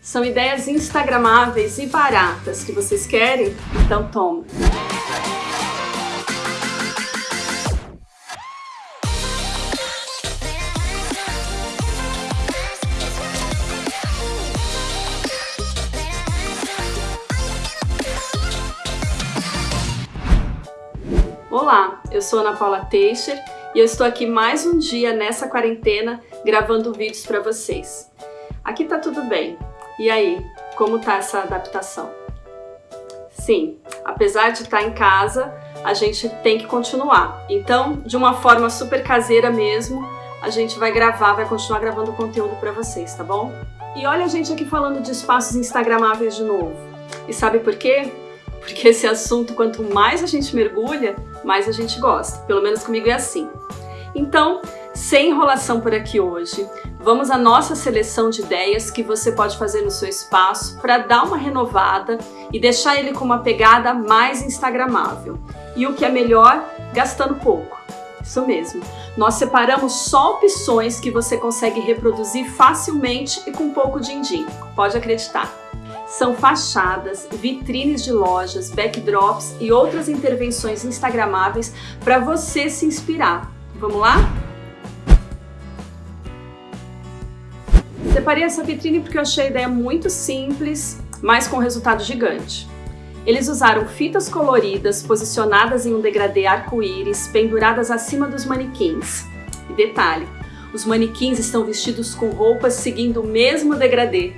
São ideias instagramáveis e baratas que vocês querem? Então toma! Olá, eu sou Ana Paula Teixeira e eu estou aqui mais um dia nessa quarentena gravando vídeos para vocês. Aqui tá tudo bem. E aí, como tá essa adaptação? Sim, apesar de estar tá em casa, a gente tem que continuar. Então, de uma forma super caseira mesmo, a gente vai gravar, vai continuar gravando conteúdo para vocês, tá bom? E olha a gente aqui falando de espaços instagramáveis de novo. E sabe por quê? Porque esse assunto, quanto mais a gente mergulha, mais a gente gosta. Pelo menos comigo é assim. Então, sem enrolação por aqui hoje, vamos à nossa seleção de ideias que você pode fazer no seu espaço para dar uma renovada e deixar ele com uma pegada mais instagramável. E o que é melhor, gastando pouco. Isso mesmo. Nós separamos só opções que você consegue reproduzir facilmente e com pouco din-din. Pode acreditar. São fachadas, vitrines de lojas, backdrops e outras intervenções instagramáveis para você se inspirar. Vamos lá? Separei essa vitrine porque eu achei a ideia muito simples, mas com resultado gigante. Eles usaram fitas coloridas posicionadas em um degradê arco-íris penduradas acima dos manequins. E detalhe, os manequins estão vestidos com roupas seguindo o mesmo degradê,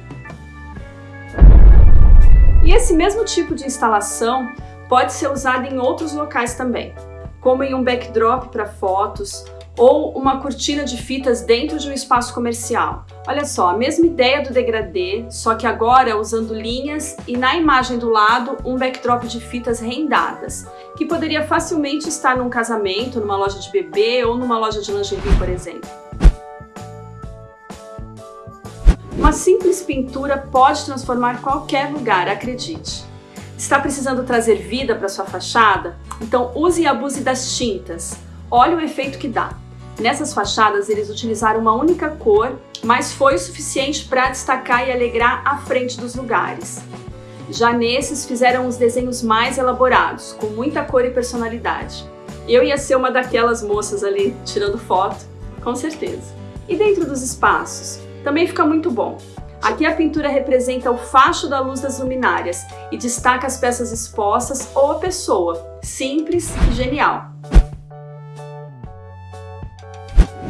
e esse mesmo tipo de instalação pode ser usado em outros locais também, como em um backdrop para fotos ou uma cortina de fitas dentro de um espaço comercial. Olha só, a mesma ideia do degradê, só que agora usando linhas e na imagem do lado um backdrop de fitas rendadas, que poderia facilmente estar num casamento, numa loja de bebê ou numa loja de lingerie, por exemplo. Uma simples pintura pode transformar qualquer lugar, acredite. Está precisando trazer vida para sua fachada? Então use e abuse das tintas. Olha o efeito que dá. Nessas fachadas eles utilizaram uma única cor, mas foi suficiente para destacar e alegrar a frente dos lugares. Já nesses fizeram os desenhos mais elaborados, com muita cor e personalidade. Eu ia ser uma daquelas moças ali tirando foto, com certeza. E dentro dos espaços? Também fica muito bom. Aqui a pintura representa o facho da luz das luminárias e destaca as peças expostas ou a pessoa, simples e genial.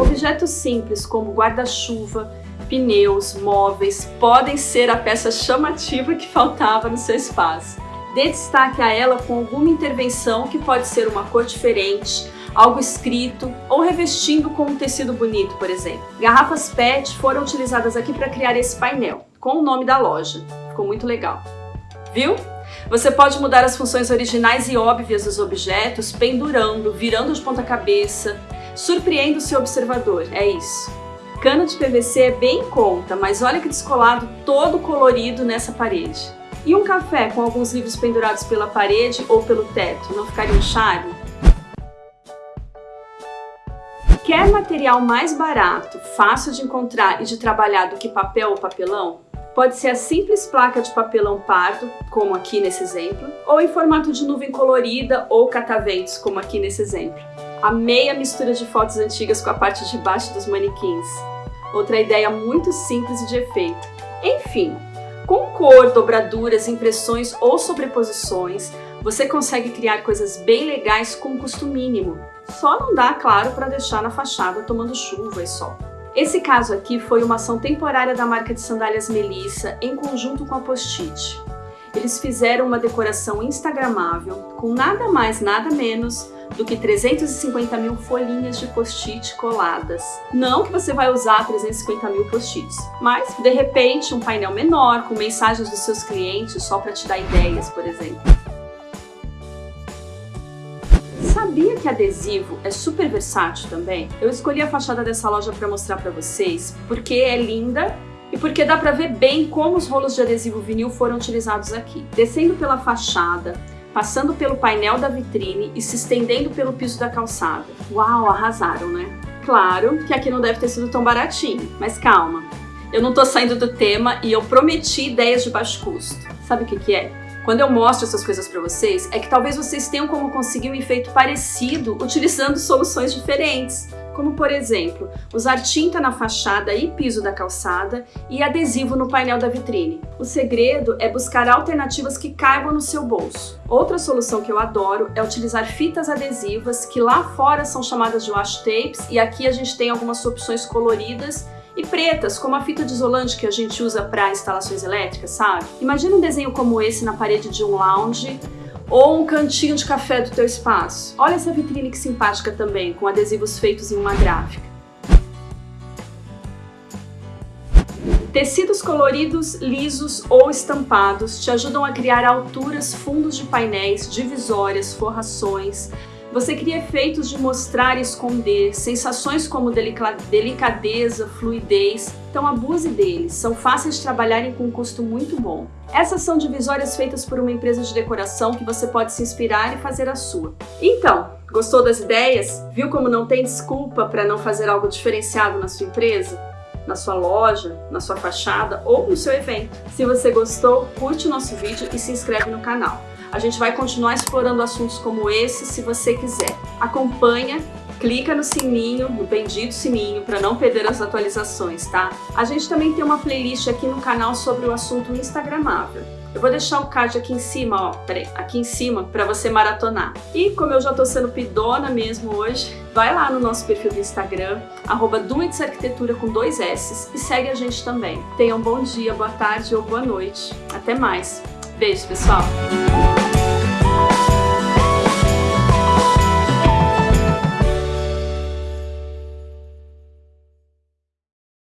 Objetos simples como guarda-chuva, pneus, móveis podem ser a peça chamativa que faltava no seu espaço. Dê destaque a ela com alguma intervenção que pode ser uma cor diferente, algo escrito ou revestindo com um tecido bonito, por exemplo. Garrafas PET foram utilizadas aqui para criar esse painel, com o nome da loja. Ficou muito legal. Viu? Você pode mudar as funções originais e óbvias dos objetos pendurando, virando de ponta cabeça, surpreenda o seu observador, é isso. Cano de PVC é bem em conta, mas olha que descolado todo colorido nessa parede. E um café com alguns livros pendurados pela parede ou pelo teto, não ficaria um charme? Quer material mais barato, fácil de encontrar e de trabalhar do que papel ou papelão? Pode ser a simples placa de papelão pardo, como aqui nesse exemplo, ou em formato de nuvem colorida ou cataventos, como aqui nesse exemplo. Amei a mistura de fotos antigas com a parte de baixo dos manequins. Outra ideia muito simples e de efeito. Enfim, com cor, dobraduras, impressões ou sobreposições, você consegue criar coisas bem legais com custo mínimo. Só não dá, claro, para deixar na fachada tomando chuva e sol. Esse caso aqui foi uma ação temporária da marca de sandálias Melissa em conjunto com a Post-it. Eles fizeram uma decoração instagramável com nada mais, nada menos do que 350 mil folhinhas de post-it coladas. Não que você vai usar 350 mil post-its, mas de repente um painel menor com mensagens dos seus clientes só para te dar ideias, por exemplo. Sabia que adesivo é super versátil também? Eu escolhi a fachada dessa loja para mostrar para vocês porque é linda e porque dá para ver bem como os rolos de adesivo vinil foram utilizados aqui. Descendo pela fachada, passando pelo painel da vitrine e se estendendo pelo piso da calçada. Uau, arrasaram, né? Claro que aqui não deve ter sido tão baratinho, mas calma. eu não tô saindo do tema e eu prometi ideias de baixo custo. Sabe o que que é? Quando eu mostro essas coisas para vocês, é que talvez vocês tenham como conseguir um efeito parecido utilizando soluções diferentes. Como, por exemplo, usar tinta na fachada e piso da calçada e adesivo no painel da vitrine. O segredo é buscar alternativas que caibam no seu bolso. Outra solução que eu adoro é utilizar fitas adesivas, que lá fora são chamadas de washi tapes, e aqui a gente tem algumas opções coloridas e pretas, como a fita de isolante que a gente usa para instalações elétricas, sabe? Imagina um desenho como esse na parede de um lounge ou um cantinho de café do teu espaço. Olha essa vitrine que simpática também, com adesivos feitos em uma gráfica. Tecidos coloridos, lisos ou estampados te ajudam a criar alturas, fundos de painéis, divisórias, forrações, você cria efeitos de mostrar e esconder, sensações como delicadeza, fluidez. Então abuse deles, são fáceis de trabalharem com um custo muito bom. Essas são divisórias feitas por uma empresa de decoração que você pode se inspirar e fazer a sua. Então, gostou das ideias? Viu como não tem desculpa para não fazer algo diferenciado na sua empresa? na sua loja, na sua fachada ou no seu evento. Se você gostou, curte o nosso vídeo e se inscreve no canal. A gente vai continuar explorando assuntos como esse se você quiser. Acompanha, clica no sininho, no bendito sininho, para não perder as atualizações, tá? A gente também tem uma playlist aqui no canal sobre o assunto instagramável. Eu vou deixar o card aqui em cima, ó, peraí, aqui em cima, para você maratonar. E como eu já tô sendo pidona mesmo hoje, vai lá no nosso perfil do Instagram, arroba Arquitetura com dois S e segue a gente também. Tenha um bom dia, boa tarde ou boa noite. Até mais. Beijo, pessoal!